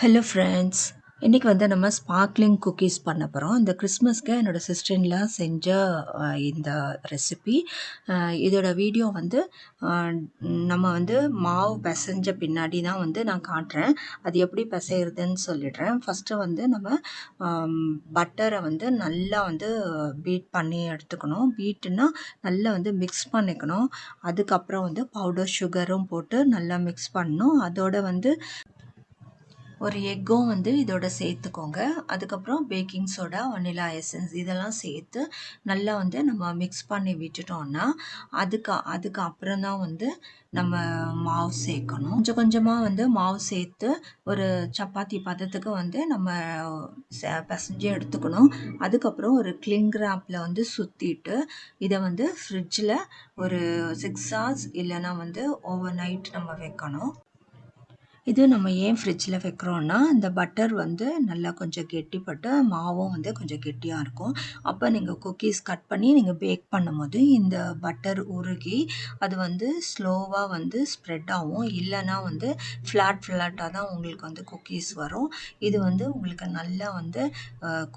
Hello friends இன்றைக்கி வந்து நம்ம ஸ்பார்க்லிங் குக்கீஸ் பண்ண போகிறோம் இந்த கிறிஸ்மஸ்க்கு என்னோடய சிஸ்டர்லாம் செஞ்ச இந்த ரெசிபி இதோட வீடியோ வந்து நம்ம வந்து மாவு பிசைஞ்ச பின்னாடி தான் வந்து நான் காட்டுறேன். அது எப்படி பிசைகிறதுன்னு சொல்லிடுறேன். ஃபஸ்ட்டு வந்து நம்ம பட்டரை வந்து நல்லா வந்து பீட் பண்ணி எடுத்துக்கணும். பீட்டுனா நல்லா வந்து மிக்ஸ் பண்ணிக்கணும். அதுக்கப்புறம் வந்து பவுடர் சுகரும் போட்டு நல்லா மிக்ஸ் பண்ணணும். அதோட வந்து ஒரு எக்கும் வந்து இதோட சேர்த்துக்கோங்க. அதுக்கப்புறம் பேக்கிங் சோடா வனிலா எசன்ஸ் இதெல்லாம் சேர்த்து நல்லா வந்து நம்ம மிக்ஸ் பண்ணி விட்டுட்டோம்னா அதுக்கு அதுக்கு அப்புறம் தான் வந்து நம்ம மாவு சேர்க்கணும். கொஞ்சம் கொஞ்சமாக வந்து மாவு சேர்த்து ஒரு சப்பாத்தி பதத்துக்கு வந்து நம்ம ச- பிசைஞ்சு எடுத்துக்கணும். அதுக்கப்புறம் ஒரு கிளிங் ராப்பில் வந்து சுற்றிட்டு இதை வந்து ஃப்ரிட்ஜில் ஒரு சிக்ஸ் ஹவர்ஸ் இல்லைன்னா வந்து ஓவர் நைட் நம்ம வைக்கணும். இது நம்ம ஏன் ஃப்ரிட்ஜில் வைக்கிறோன்னா இந்த பட்டர் வந்து நல்லா கொஞ்சம் கெட்டிப்பட்டு மாவும் வந்து கொஞ்சம் கெட்டியாக இருக்கும். அப்போ நீங்கள் குக்கீஸ் கட் பண்ணி நீங்கள் பேக் பண்ணும்போது இந்த பட்டர் உருகி அது வந்து ஸ்லோவாக வந்து ஸ்ப்ரெட் ஆகும். இல்லைன்னா வந்து ஃப்ளாட் ஃப்ளாட்டாக தான் உங்களுக்கு வந்து குக்கீஸ் வரும். இது வந்து உங்களுக்கு நல்லா வந்து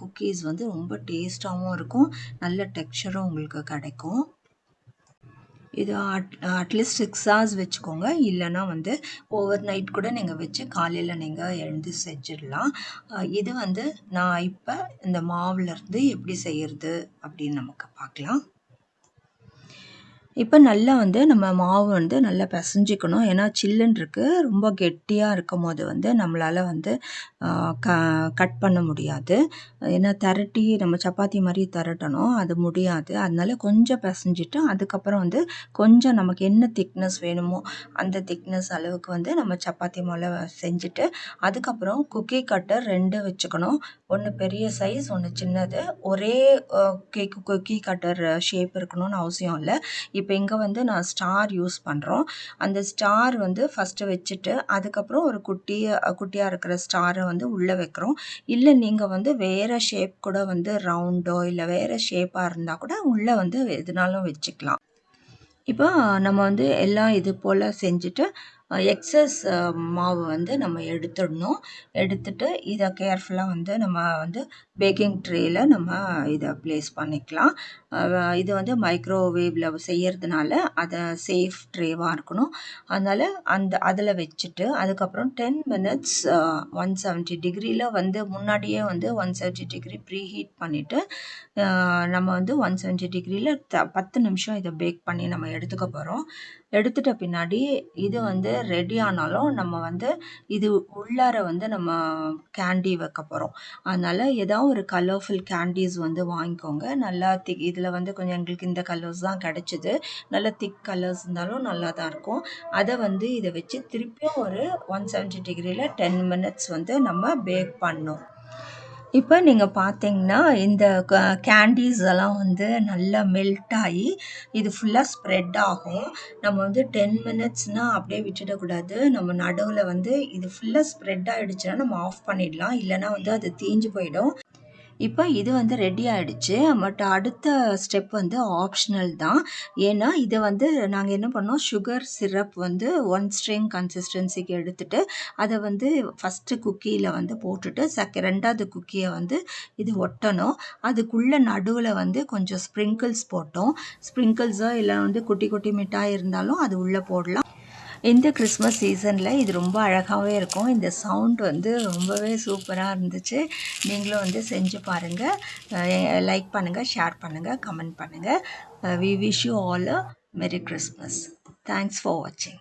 குக்கீஸ் வந்து ரொம்ப டேஸ்ட்டாகவும் இருக்கும். நல்ல டெக்ஸ்சரும் உங்களுக்கு கிடைக்கும். இது அட் அட்லீஸ்ட் சிக்ஸ் ஹவர்ஸ் வச்சுக்கோங்க. இல்லைன்னா வந்து ஓவர் நைட் கூட நீங்கள் வச்சு காலையில் நீங்கள் எழுந்து செஞ்சிடலாம். இது வந்து நான் இப்போ இந்த மாவுலேருந்து எப்படி செய்கிறது அப்படின்னு நமக்கு பார்க்கலாம். இப்போ நல்லா வந்து நம்ம மாவு வந்து நல்லா பிசைஞ்சிக்கணும். ஏன்னா சில்லுன்னு இருக்குது ரொம்ப கெட்டியாக இருக்கும் போது வந்து நம்மளால் வந்து க கட் பண்ண முடியாது. ஏன்னா திரட்டி நம்ம சப்பாத்தி மாதிரி திரட்டணும். அது முடியாது. அதனால கொஞ்சம் பிசைஞ்சிட்டு அதுக்கப்புறம் வந்து கொஞ்சம் நமக்கு என்ன திக்னஸ் வேணுமோ அந்த திக்னஸ் அளவுக்கு வந்து நம்ம சப்பாத்தி மாவில் செஞ்சுட்டு அதுக்கப்புறம் குக்கி கட்டர் ரெண்டு வச்சுக்கணும். ஒன்று பெரிய சைஸ் ஒன்று சின்னது. ஒரே கேக்கு குக்கி கட்டர் ஷேப் இருக்கணும்னு அவசியம் இல்லை. இப்போ இங்கே வந்து நான் ஸ்டார் யூஸ் பண்ணுறோம் அந்த ஸ்டார் வந்து ஃபஸ்ட்டு வச்சுட்டு அதுக்கப்புறம் ஒரு குட்டி குட்டியாக இருக்கிற ஸ்டாரை வந்து உள்ளே வைக்கிறோம். இல்லை நீங்கள் வந்து வேறு ஷேப் கூட வந்து ரவுண்டோ இல்லை வேறு ஷேப்பாக இருந்தால் கூட உள்ளே வந்து எதுனாலும் வச்சுக்கலாம். இப்போ நம்ம வந்து எல்லாம் இது போல் செஞ்சுட்டு எக்ஸஸ் மாவு வந்து நம்ம எடுத்துடணும். எடுத்துட்டு இதை கேர்ஃபுல்லாக வந்து நம்ம வந்து பேக்கிங் ட்ரேயில் நம்ம இதை ப்ளேஸ் பண்ணிக்கலாம். இது வந்து மைக்ரோவேவில் செய்கிறதுனால அதை சேஃப் ட்ரேவாக இருக்கணும். அதனால் அந்த அதில் வச்சுட்டு அதுக்கப்புறம் டென் மினிட்ஸ் ஒன் செவன்ட்டி டிகிரியில் வந்து முன்னாடியே வந்து one seventy degree preheat பண்ணிவிட்டு நம்ம வந்து ஒன் செவன்ட்டி டிகிரியில் த பத்து நிமிஷம் இதை பேக் பண்ணி நம்ம எடுத்துக்க போகிறோம் எடுத்துட்ட பின்னாடி இது வந்து ரெடி ஆனாலும் நம்ம வந்து இது உள்ளார வந்து நம்ம கேண்டி வைக்க போகிறோம் அதனால் ஏதோ ஒரு கலர்ஃபுல் கேண்டீஸ் வந்து வாங்கிக்கோங்க. நல்லா திக் இதில் வந்து கொஞ்சம் எங்களுக்கு இந்த கலர்ஸ் தான் கிடச்சிது. நல்ல திக் கலர்ஸ் இருந்தாலும் நல்லா தான் இருக்கும். அதை வந்து இதை வச்சு திருப்பியும் ஒரு ஒன் செவன்ட்டி டிகிரியில் டென் மினிட்ஸ் வந்து நம்ம பேக் பண்ணோம் இப்போ நீங்கள் பார்த்தீங்கன்னா இந்த கேண்டீஸ் எல்லாம் வந்து நல்லா மெல்ட் ஆகி இது ஃபுல்லாக ஸ்ப்ரெட் ஆகும். நம்ம வந்து டென் மினிட்ஸ்னால் அப்படியே விட்டுடக்கூடாது நம்ம நடுவில் வந்து இது ஃபுல்லாக ஸ்ப்ரெட் ஆகிடுச்சுன்னா நம்ம ஆஃப் பண்ணிடலாம். இல்லைன்னா வந்து அது தீஞ்சு போயிடும். இப்போ இது வந்து ரெடி ஆகிடுச்சு பட் அடுத்த ஸ்டெப் வந்து ஆப்ஷனல் தான். ஏன்னா இதை வந்து நாங்கள் என்ன பண்ணோம்? சுகர் சிரப் வந்து ஒன் ஸ்ட்ரிங் கன்சிஸ்டன்சிக்கு எடுத்துகிட்டு அதை வந்து ஃபஸ்ட்டு குக்கியில் வந்து போட்டுட்டு செக ரெண்டாவது குக்கியை வந்து இது ஒட்டணும். அதுக்குள்ளே நடுவில் வந்து கொஞ்சம் ஸ்ப்ரிங்கிள்ஸ் போட்டோம். ஸ்ப்ரிங்கிள்ஸோ இல்லை வந்து குட்டி குட்டி மிட்டாய் இருந்தாலும் அது உள்ளே போடலாம். இந்த கிறிஸ்மஸ் சீசனில் இது ரொம்ப அழகாகவே இருக்கும். இந்த சவுண்ட் வந்து ரொம்பவே சூப்பராக இருந்துச்சு. நீங்களும் வந்து செஞ்சு பாருங்கள் லைக் பண்ணுங்கள் ஷேர் பண்ணுங்கள் கமெண்ட் பண்ணுங்கள் we wish you all a merry Christmas thanks for வாட்சிங்